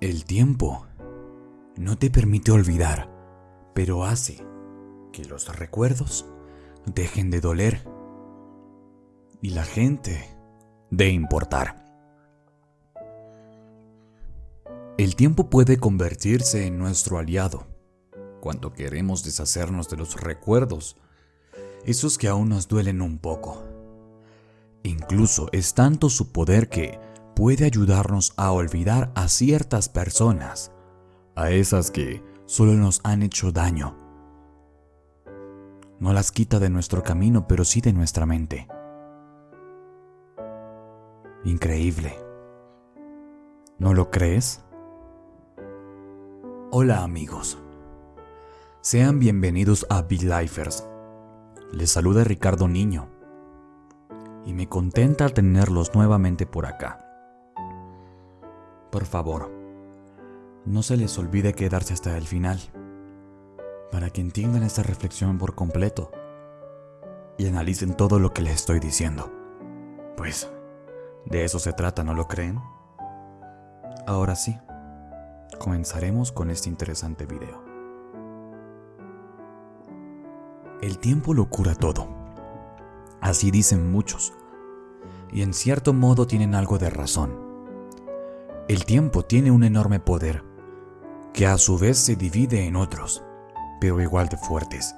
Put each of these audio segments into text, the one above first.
El tiempo no te permite olvidar, pero hace que los recuerdos dejen de doler y la gente de importar. El tiempo puede convertirse en nuestro aliado cuando queremos deshacernos de los recuerdos, esos que aún nos duelen un poco. Incluso es tanto su poder que puede ayudarnos a olvidar a ciertas personas, a esas que solo nos han hecho daño. No las quita de nuestro camino, pero sí de nuestra mente. Increíble. ¿No lo crees? Hola amigos. Sean bienvenidos a Big. Les saluda Ricardo Niño. Y me contenta tenerlos nuevamente por acá. Por favor, no se les olvide quedarse hasta el final, para que entiendan esta reflexión por completo y analicen todo lo que les estoy diciendo. Pues, de eso se trata, ¿no lo creen? Ahora sí, comenzaremos con este interesante video. El tiempo lo cura todo. Así dicen muchos. Y en cierto modo tienen algo de razón. El tiempo tiene un enorme poder, que a su vez se divide en otros, pero igual de fuertes.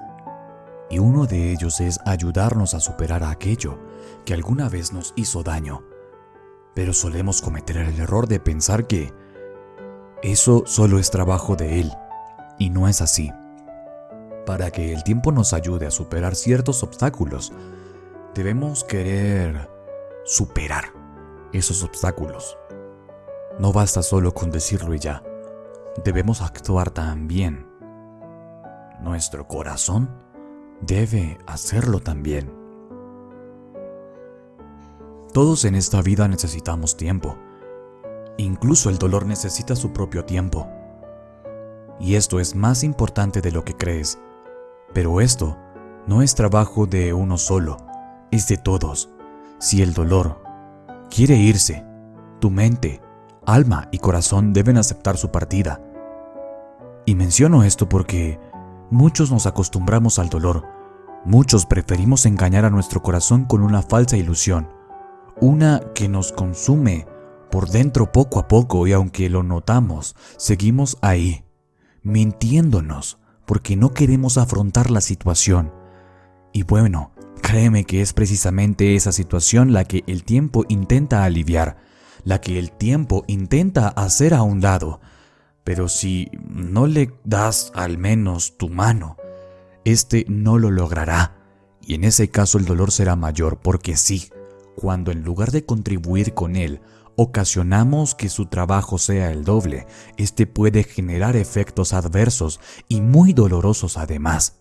Y uno de ellos es ayudarnos a superar aquello que alguna vez nos hizo daño. Pero solemos cometer el error de pensar que eso solo es trabajo de él, y no es así. Para que el tiempo nos ayude a superar ciertos obstáculos, debemos querer superar esos obstáculos. No basta solo con decirlo y ya. Debemos actuar también. Nuestro corazón debe hacerlo también. Todos en esta vida necesitamos tiempo. Incluso el dolor necesita su propio tiempo. Y esto es más importante de lo que crees. Pero esto no es trabajo de uno solo, es de todos. Si el dolor quiere irse, tu mente alma y corazón deben aceptar su partida. Y menciono esto porque muchos nos acostumbramos al dolor, muchos preferimos engañar a nuestro corazón con una falsa ilusión, una que nos consume por dentro poco a poco y aunque lo notamos, seguimos ahí, mintiéndonos porque no queremos afrontar la situación. Y bueno, créeme que es precisamente esa situación la que el tiempo intenta aliviar, la que el tiempo intenta hacer a un lado. Pero si no le das al menos tu mano, este no lo logrará. Y en ese caso el dolor será mayor porque sí, cuando en lugar de contribuir con él, ocasionamos que su trabajo sea el doble, este puede generar efectos adversos y muy dolorosos además.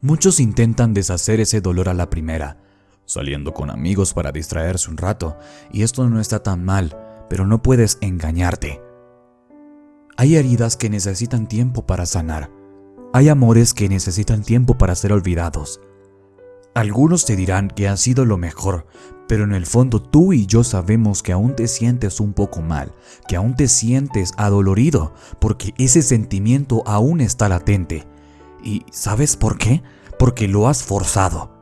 Muchos intentan deshacer ese dolor a la primera, saliendo con amigos para distraerse un rato, y esto no está tan mal, pero no puedes engañarte. Hay heridas que necesitan tiempo para sanar. Hay amores que necesitan tiempo para ser olvidados. Algunos te dirán que ha sido lo mejor, pero en el fondo tú y yo sabemos que aún te sientes un poco mal, que aún te sientes adolorido, porque ese sentimiento aún está latente. ¿Y sabes por qué? Porque lo has forzado.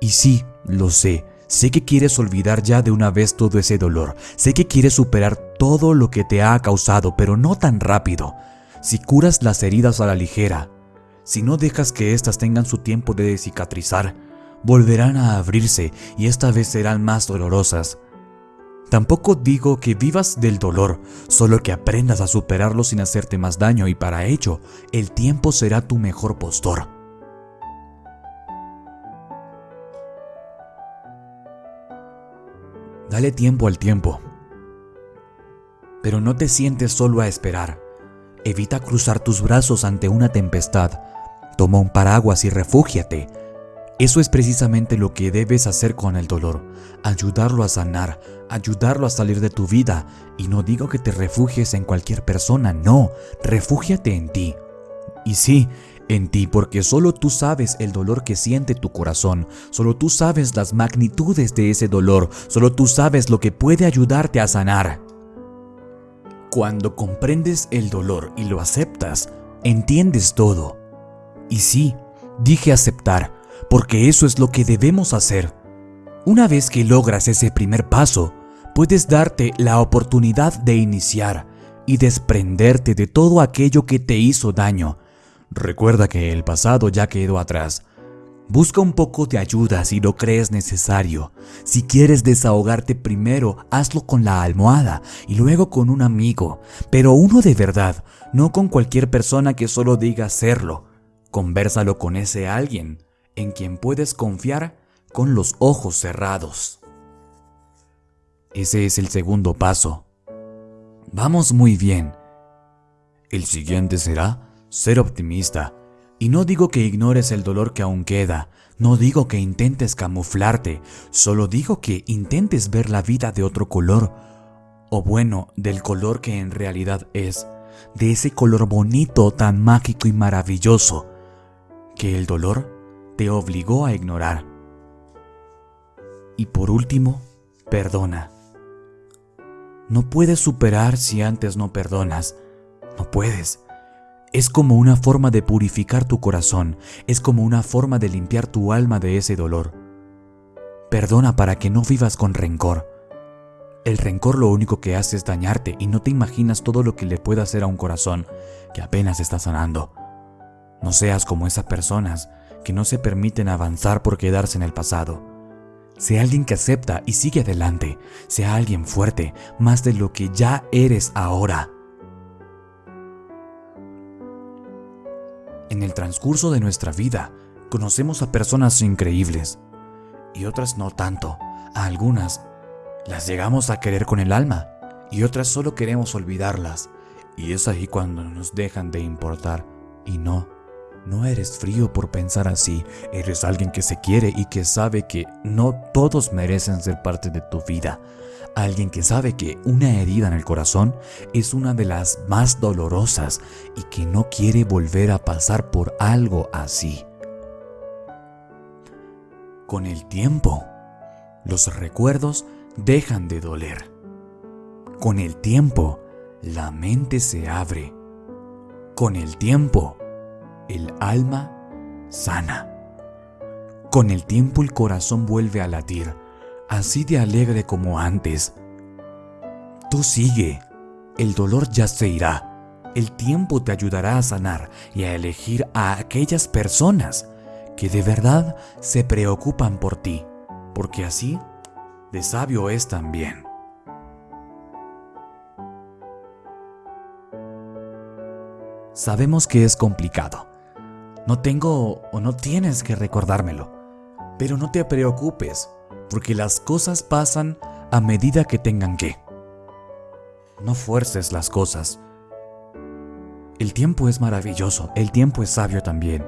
Y sí, lo sé, sé que quieres olvidar ya de una vez todo ese dolor, sé que quieres superar todo lo que te ha causado, pero no tan rápido. Si curas las heridas a la ligera, si no dejas que éstas tengan su tiempo de cicatrizar, volverán a abrirse y esta vez serán más dolorosas. Tampoco digo que vivas del dolor, solo que aprendas a superarlo sin hacerte más daño y para ello el tiempo será tu mejor postor. Dale tiempo al tiempo. Pero no te sientes solo a esperar. Evita cruzar tus brazos ante una tempestad. Toma un paraguas y refúgiate. Eso es precisamente lo que debes hacer con el dolor. Ayudarlo a sanar, ayudarlo a salir de tu vida. Y no digo que te refugies en cualquier persona, no. Refúgiate en ti. Y sí, en ti porque solo tú sabes el dolor que siente tu corazón, solo tú sabes las magnitudes de ese dolor, solo tú sabes lo que puede ayudarte a sanar. Cuando comprendes el dolor y lo aceptas, entiendes todo. Y sí, dije aceptar, porque eso es lo que debemos hacer. Una vez que logras ese primer paso, puedes darte la oportunidad de iniciar y desprenderte de todo aquello que te hizo daño. Recuerda que el pasado ya quedó atrás. Busca un poco de ayuda si lo crees necesario. Si quieres desahogarte primero, hazlo con la almohada y luego con un amigo, pero uno de verdad, no con cualquier persona que solo diga hacerlo. Conversalo con ese alguien en quien puedes confiar con los ojos cerrados. Ese es el segundo paso. Vamos muy bien. El siguiente será ser optimista. Y no digo que ignores el dolor que aún queda, no digo que intentes camuflarte, solo digo que intentes ver la vida de otro color, o bueno, del color que en realidad es, de ese color bonito, tan mágico y maravilloso, que el dolor te obligó a ignorar. Y por último, perdona. No puedes superar si antes no perdonas. No puedes. Es como una forma de purificar tu corazón, es como una forma de limpiar tu alma de ese dolor. Perdona para que no vivas con rencor. El rencor lo único que hace es dañarte y no te imaginas todo lo que le puede hacer a un corazón que apenas está sanando. No seas como esas personas que no se permiten avanzar por quedarse en el pasado. Sea alguien que acepta y sigue adelante. Sea alguien fuerte, más de lo que ya eres ahora. En el transcurso de nuestra vida, conocemos a personas increíbles y otras no tanto. A algunas las llegamos a querer con el alma y otras solo queremos olvidarlas. Y es ahí cuando nos dejan de importar. Y no, no eres frío por pensar así, eres alguien que se quiere y que sabe que no todos merecen ser parte de tu vida. Alguien que sabe que una herida en el corazón es una de las más dolorosas y que no quiere volver a pasar por algo así. Con el tiempo, los recuerdos dejan de doler. Con el tiempo, la mente se abre. Con el tiempo, el alma sana. Con el tiempo el corazón vuelve a latir, así de alegre como antes. Tú sigue, el dolor ya se irá. El tiempo te ayudará a sanar y a elegir a aquellas personas que de verdad se preocupan por ti, porque así de sabio es también. Sabemos que es complicado, no tengo o no tienes que recordármelo. Pero no te preocupes, porque las cosas pasan a medida que tengan que. No fuerces las cosas. El tiempo es maravilloso, el tiempo es sabio también.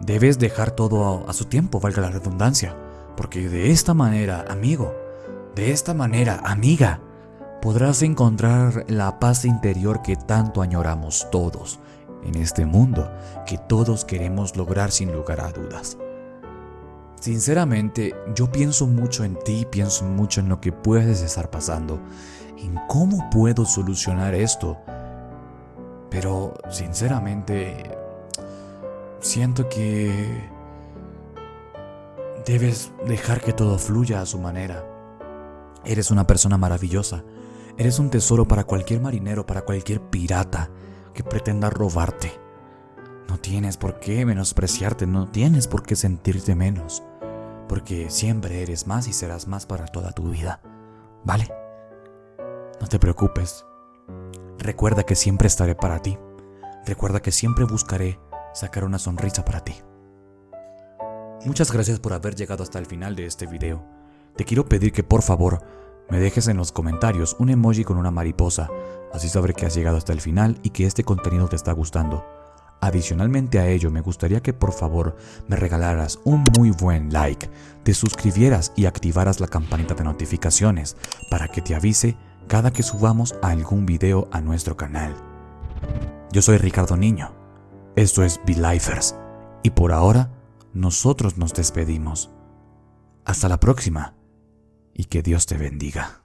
Debes dejar todo a, su tiempo, valga la redundancia, porque de esta manera, amigo, de esta manera, amiga, podrás encontrar la paz interior que tanto añoramos todos en este mundo que todos queremos lograr sin lugar a dudas. Sinceramente, yo pienso mucho en ti, pienso mucho en lo que puedes estar pasando, en cómo puedo solucionar esto. Pero, sinceramente, siento que debes dejar que todo fluya a su manera. Eres una persona maravillosa. Eres un tesoro para cualquier marinero, para cualquier pirata que pretenda robarte. No tienes por qué menospreciarte, no tienes por qué sentirte menos, porque siempre eres más y serás más para toda tu vida, ¿vale? No te preocupes. Recuerda que siempre estaré para ti. Recuerda que siempre buscaré sacar una sonrisa para ti. Muchas gracias por haber llegado hasta el final de este video. Te quiero pedir que por favor me dejes en los comentarios un emoji con una mariposa Así sabré que has llegado hasta el final y que este contenido te está gustando. Adicionalmente a ello, me gustaría que por favor me regalaras un muy buen like, te suscribieras y activaras la campanita de notificaciones para que te avise cada que subamos algún video a nuestro canal. Yo soy Ricardo Niño, esto es Lifers y por ahora nosotros nos despedimos. Hasta la próxima y que Dios te bendiga.